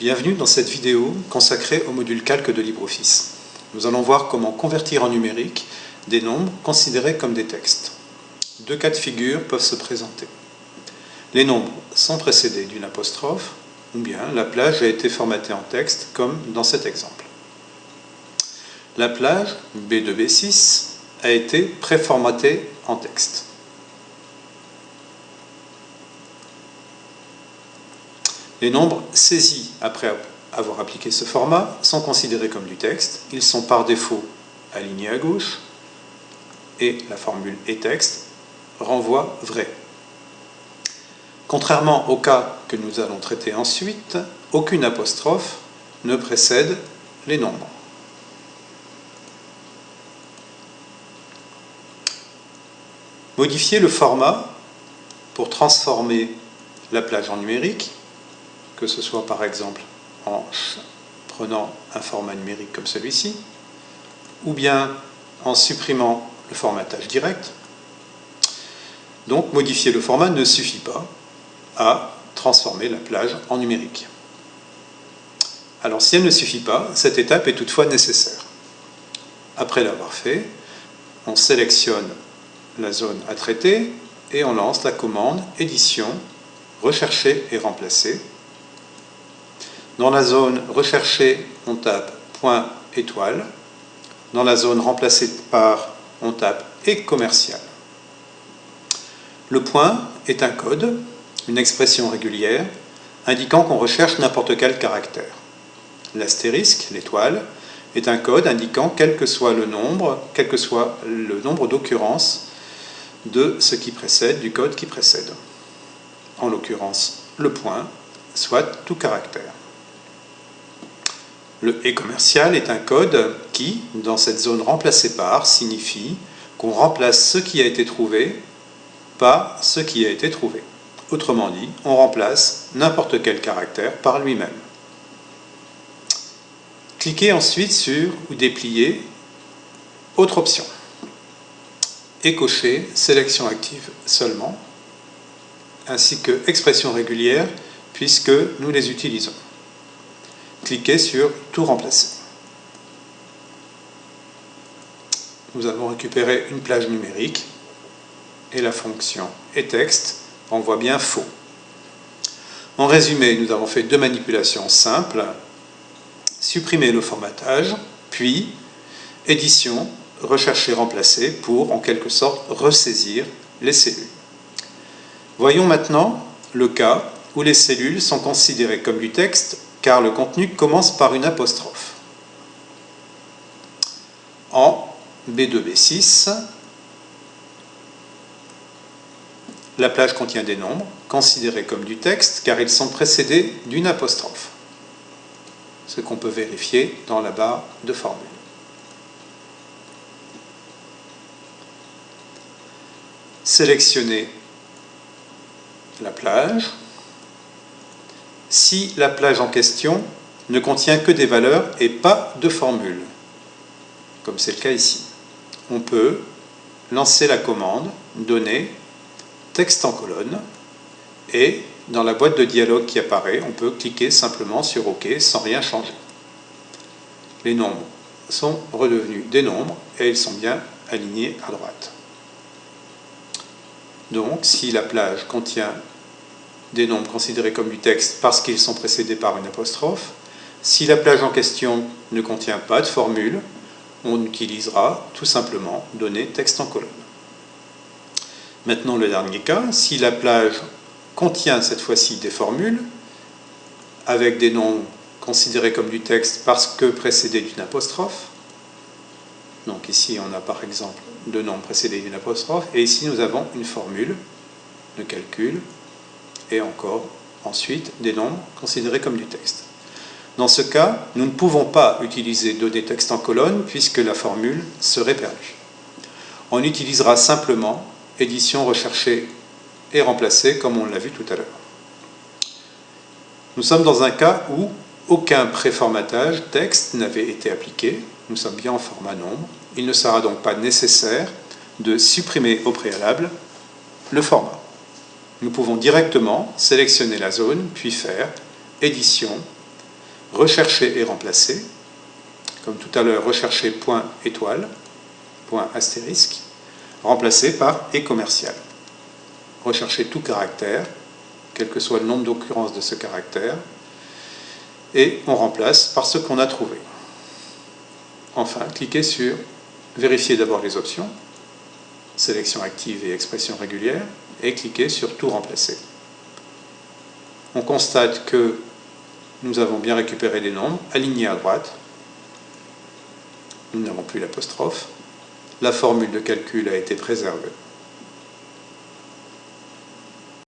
Bienvenue dans cette vidéo consacrée au module calque de LibreOffice. Nous allons voir comment convertir en numérique des nombres considérés comme des textes. Deux cas de figure peuvent se présenter. Les nombres sont précédés d'une apostrophe, ou bien la plage a été formatée en texte, comme dans cet exemple. La plage B2B6 a été préformatée en texte. Les nombres saisis après avoir appliqué ce format sont considérés comme du texte. Ils sont par défaut alignés à gauche et la formule est texte renvoie vrai. Contrairement au cas que nous allons traiter ensuite, aucune apostrophe ne précède les nombres. Modifier le format pour transformer la plage en numérique que ce soit par exemple en prenant un format numérique comme celui-ci, ou bien en supprimant le formatage direct. Donc modifier le format ne suffit pas à transformer la plage en numérique. Alors si elle ne suffit pas, cette étape est toutefois nécessaire. Après l'avoir fait, on sélectionne la zone à traiter et on lance la commande édition, rechercher et remplacer dans la zone recherchée, on tape point étoile. Dans la zone remplacée par, on tape et commercial. Le point est un code, une expression régulière, indiquant qu'on recherche n'importe quel caractère. L'astérisque, l'étoile, est un code indiquant quel que soit le nombre, quel que soit le nombre d'occurrences de ce qui précède, du code qui précède. En l'occurrence, le point, soit tout caractère. Le et commercial est un code qui, dans cette zone remplacée par, signifie qu'on remplace ce qui a été trouvé par ce qui a été trouvé. Autrement dit, on remplace n'importe quel caractère par lui-même. Cliquez ensuite sur ou dépliez Autre option et cochez Sélection active seulement, ainsi que Expression régulière, puisque nous les utilisons cliquez sur Tout remplacer. Nous avons récupéré une plage numérique et la fonction et texte envoie bien faux. En résumé, nous avons fait deux manipulations simples. Supprimer le formatage, puis édition, rechercher, remplacer pour en quelque sorte ressaisir les cellules. Voyons maintenant le cas où les cellules sont considérées comme du texte car le contenu commence par une apostrophe. En B2B6, la plage contient des nombres, considérés comme du texte, car ils sont précédés d'une apostrophe, ce qu'on peut vérifier dans la barre de formule. Sélectionnez la plage, si la plage en question ne contient que des valeurs et pas de formule, comme c'est le cas ici. On peut lancer la commande donner texte en colonne et dans la boîte de dialogue qui apparaît, on peut cliquer simplement sur OK sans rien changer. Les nombres sont redevenus des nombres et ils sont bien alignés à droite. Donc, si la plage contient des nombres considérés comme du texte parce qu'ils sont précédés par une apostrophe. Si la plage en question ne contient pas de formule, on utilisera tout simplement donner texte en colonne. Maintenant le dernier cas, si la plage contient cette fois-ci des formules, avec des noms considérés comme du texte parce que précédés d'une apostrophe, donc ici on a par exemple deux noms précédés d'une apostrophe, et ici nous avons une formule de calcul et encore ensuite des nombres considérés comme du texte. Dans ce cas, nous ne pouvons pas utiliser données texte en colonne puisque la formule serait perdue. On utilisera simplement édition recherchée et remplacée comme on l'a vu tout à l'heure. Nous sommes dans un cas où aucun préformatage texte n'avait été appliqué. Nous sommes bien en format nombre. Il ne sera donc pas nécessaire de supprimer au préalable le format nous pouvons directement sélectionner la zone, puis faire Édition, rechercher et remplacer. Comme tout à l'heure, rechercher point étoile, astérisque, remplacé par et commercial. Rechercher tout caractère, quel que soit le nombre d'occurrences de ce caractère, et on remplace par ce qu'on a trouvé. Enfin, cliquez sur Vérifier d'abord les options, sélection active et expression régulière, et cliquez sur Tout remplacer. On constate que nous avons bien récupéré les nombres, alignés à droite, nous n'avons plus l'apostrophe, la formule de calcul a été préservée.